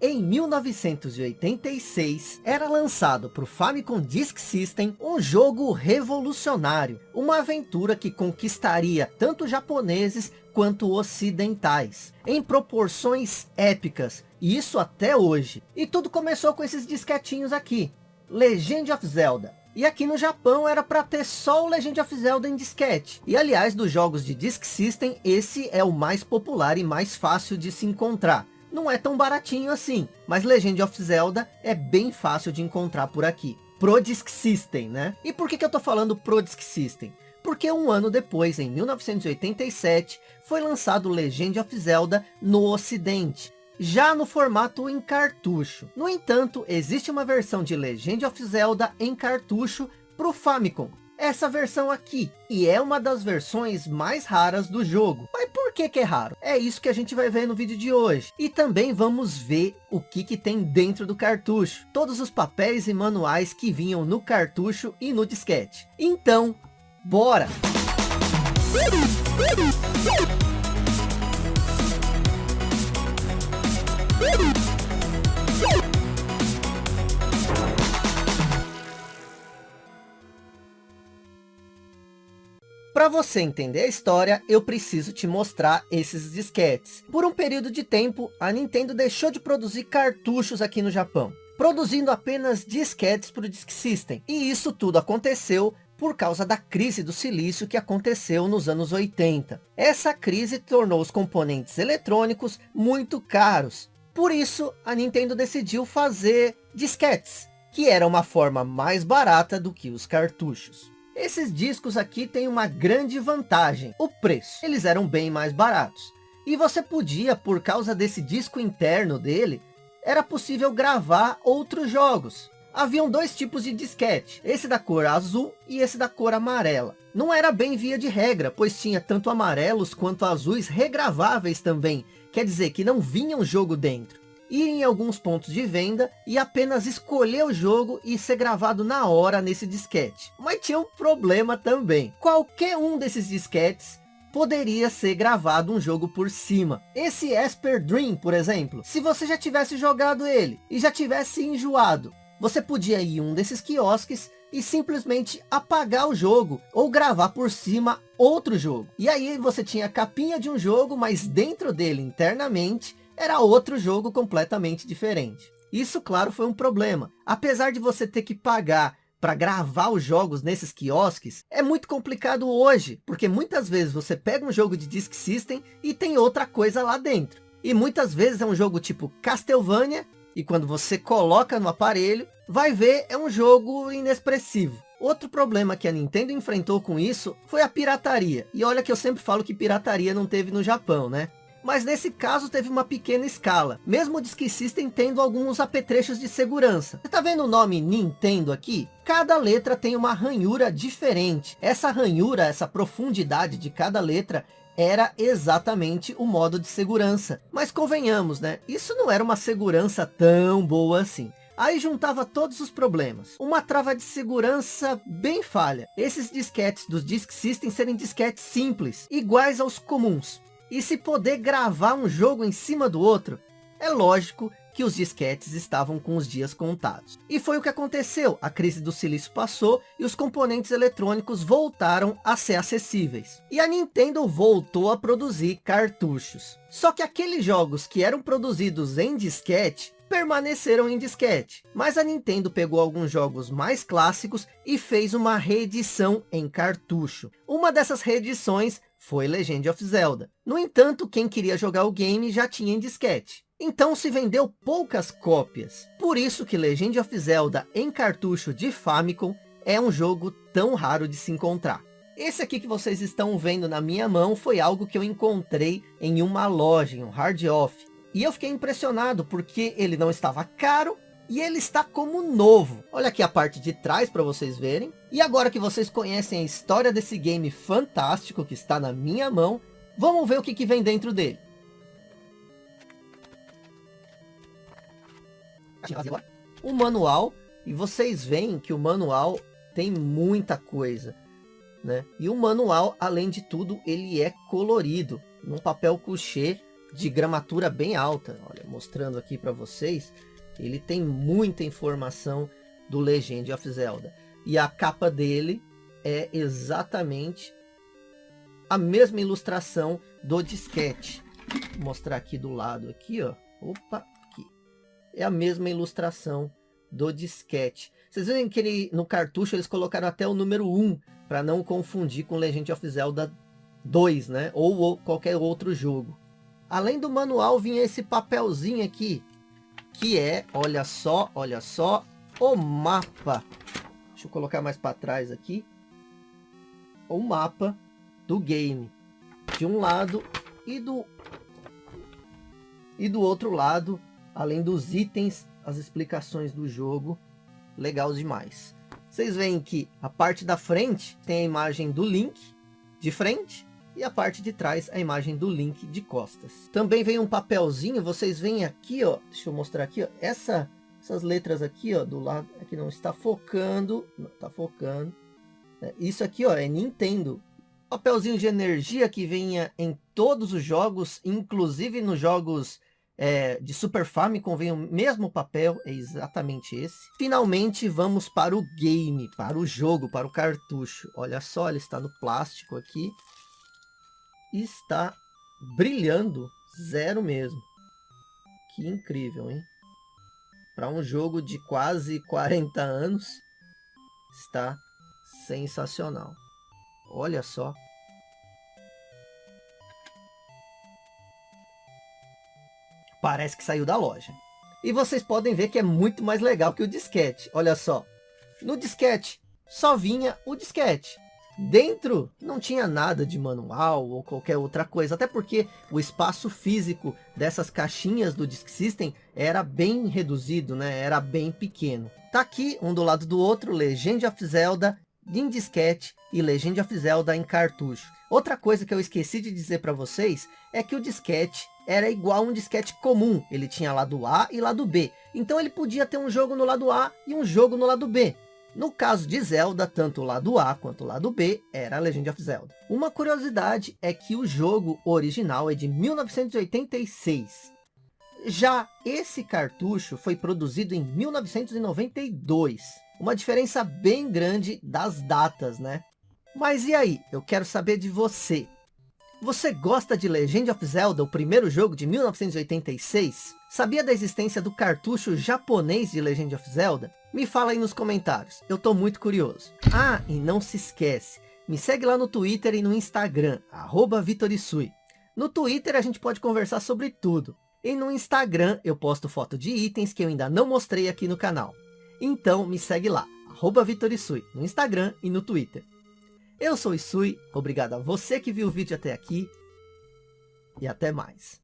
Em 1986, era lançado para o Famicom Disk System um jogo revolucionário, uma aventura que conquistaria tanto japoneses quanto ocidentais, em proporções épicas, e isso até hoje. E tudo começou com esses disquetinhos aqui, Legend of Zelda. E aqui no Japão era para ter só o Legend of Zelda em disquete. E aliás, dos jogos de Disk System, esse é o mais popular e mais fácil de se encontrar não é tão baratinho assim. Mas Legend of Zelda é bem fácil de encontrar por aqui. Pro Disk System, né? E por que, que eu tô falando Pro Disk System? Porque um ano depois, em 1987, foi lançado Legend of Zelda no ocidente. Já no formato em cartucho. No entanto, existe uma versão de Legend of Zelda em cartucho para o Famicom essa versão aqui. E é uma das versões mais raras do jogo. Mas por que que é raro? É isso que a gente vai ver no vídeo de hoje. E também vamos ver o que que tem dentro do cartucho. Todos os papéis e manuais que vinham no cartucho e no disquete. Então, bora! Para você entender a história, eu preciso te mostrar esses disquetes. Por um período de tempo, a Nintendo deixou de produzir cartuchos aqui no Japão, produzindo apenas disquetes para o Disk System. E isso tudo aconteceu por causa da crise do silício que aconteceu nos anos 80. Essa crise tornou os componentes eletrônicos muito caros. Por isso, a Nintendo decidiu fazer disquetes, que era uma forma mais barata do que os cartuchos. Esses discos aqui têm uma grande vantagem, o preço. Eles eram bem mais baratos. E você podia, por causa desse disco interno dele, era possível gravar outros jogos. Haviam dois tipos de disquete, esse da cor azul e esse da cor amarela. Não era bem via de regra, pois tinha tanto amarelos quanto azuis regraváveis também. Quer dizer que não vinha um jogo dentro ir em alguns pontos de venda e apenas escolher o jogo e ser gravado na hora nesse disquete. Mas tinha um problema também. Qualquer um desses disquetes poderia ser gravado um jogo por cima. Esse Esper Dream, por exemplo, se você já tivesse jogado ele e já tivesse enjoado, você podia ir em um desses quiosques e simplesmente apagar o jogo ou gravar por cima outro jogo. E aí você tinha a capinha de um jogo, mas dentro dele internamente era outro jogo completamente diferente. Isso, claro, foi um problema. Apesar de você ter que pagar para gravar os jogos nesses quiosques, é muito complicado hoje, porque muitas vezes você pega um jogo de Disk System e tem outra coisa lá dentro. E muitas vezes é um jogo tipo Castlevania, e quando você coloca no aparelho, vai ver é um jogo inexpressivo. Outro problema que a Nintendo enfrentou com isso foi a pirataria. E olha que eu sempre falo que pirataria não teve no Japão, né? Mas nesse caso teve uma pequena escala, mesmo o Disk System tendo alguns apetrechos de segurança. Você tá vendo o nome Nintendo aqui? Cada letra tem uma ranhura diferente. Essa ranhura, essa profundidade de cada letra era exatamente o modo de segurança. Mas convenhamos, né? Isso não era uma segurança tão boa assim. Aí juntava todos os problemas. Uma trava de segurança bem falha. Esses disquetes dos Disk System serem disquetes simples, iguais aos comuns e se poder gravar um jogo em cima do outro, é lógico que os disquetes estavam com os dias contados. E foi o que aconteceu, a crise do silício passou e os componentes eletrônicos voltaram a ser acessíveis. E a Nintendo voltou a produzir cartuchos. Só que aqueles jogos que eram produzidos em disquete, permaneceram em disquete. Mas a Nintendo pegou alguns jogos mais clássicos e fez uma reedição em cartucho. Uma dessas reedições foi Legend of Zelda. No entanto, quem queria jogar o game já tinha em disquete. Então se vendeu poucas cópias. Por isso que Legend of Zelda em cartucho de Famicom é um jogo tão raro de se encontrar. Esse aqui que vocês estão vendo na minha mão foi algo que eu encontrei em uma loja, em um hard off. E eu fiquei impressionado porque ele não estava caro e ele está como novo. Olha aqui a parte de trás para vocês verem. E agora que vocês conhecem a história desse game fantástico que está na minha mão, vamos ver o que, que vem dentro dele. O manual, e vocês veem que o manual tem muita coisa. Né? E o manual, além de tudo, ele é colorido. Num papel couché de gramatura bem alta. Olha, mostrando aqui para vocês, ele tem muita informação do Legend of Zelda. E a capa dele é exatamente a mesma ilustração do disquete. Vou mostrar aqui do lado aqui, ó. Opa, aqui. É a mesma ilustração do disquete. Vocês veem que ele, no cartucho eles colocaram até o número 1, para não confundir com Legend of Zelda 2, né? Ou, ou qualquer outro jogo. Além do manual vinha esse papelzinho aqui, que é, olha só, olha só, o mapa. Deixa eu colocar mais para trás aqui. O mapa do game. De um lado e do e do outro lado, além dos itens, as explicações do jogo legal demais. Vocês veem que a parte da frente tem a imagem do Link de frente e a parte de trás a imagem do Link de costas. Também vem um papelzinho, vocês veem aqui, ó, deixa eu mostrar aqui, ó, essa, essas letras aqui, ó, do lado, aqui não está focando, não está focando. É, isso aqui, ó, é Nintendo. Papelzinho de energia que venha em todos os jogos, inclusive nos jogos é, de Super Famicom vem o mesmo papel, é exatamente esse. Finalmente vamos para o game, para o jogo, para o cartucho. Olha só, ele está no plástico aqui. Está brilhando, zero mesmo. Que incrível, hein? Para um jogo de quase 40 anos, está sensacional. Olha só. Parece que saiu da loja. E vocês podem ver que é muito mais legal que o disquete. Olha só. No disquete, só vinha o disquete. Dentro não tinha nada de manual ou qualquer outra coisa, até porque o espaço físico dessas caixinhas do Disk System era bem reduzido, né? era bem pequeno. Tá aqui, um do lado do outro, Legend of Zelda em disquete e Legend of Zelda em cartucho. Outra coisa que eu esqueci de dizer para vocês é que o disquete era igual um disquete comum. Ele tinha lado A e lado B. Então ele podia ter um jogo no lado A e um jogo no lado B. No caso de Zelda, tanto o lado A quanto o lado B era Legend of Zelda. Uma curiosidade é que o jogo original é de 1986. Já esse cartucho foi produzido em 1992. Uma diferença bem grande das datas, né? Mas e aí? Eu quero saber de você. Você gosta de Legend of Zelda, o primeiro jogo de 1986? Sabia da existência do cartucho japonês de Legend of Zelda? Me fala aí nos comentários, eu tô muito curioso. Ah, e não se esquece, me segue lá no Twitter e no Instagram, arroba Vitorisui. No Twitter a gente pode conversar sobre tudo. E no Instagram eu posto foto de itens que eu ainda não mostrei aqui no canal. Então me segue lá, arroba Vitorisui, no Instagram e no Twitter. Eu sou o Isui, obrigado a você que viu o vídeo até aqui e até mais.